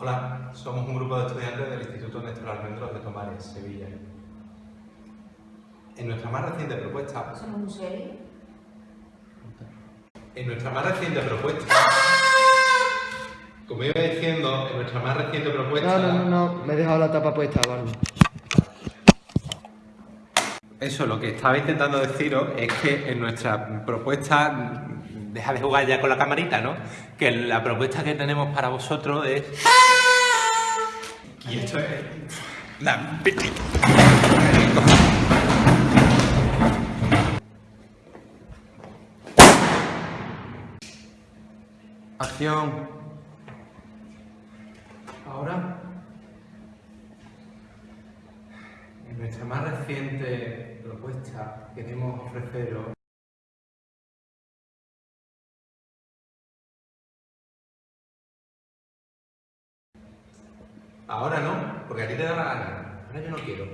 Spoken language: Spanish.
Hola, somos un grupo de estudiantes del Instituto Néstor Almendros de Tomares, Sevilla. En nuestra más reciente propuesta... ¿Somos un serio? En nuestra más reciente propuesta... Como iba diciendo, en nuestra más reciente propuesta... No, no, no, no, me he dejado la tapa puesta, Barney. Eso, lo que estaba intentando deciros es que en nuestra propuesta... Deja de jugar ya con la camarita, ¿no? Que la propuesta que tenemos para vosotros es... Y esto es... La... Acción. Ahora, en nuestra más reciente propuesta queremos ofreceros Ahora no, porque a ti te da la gana. Ahora yo no quiero.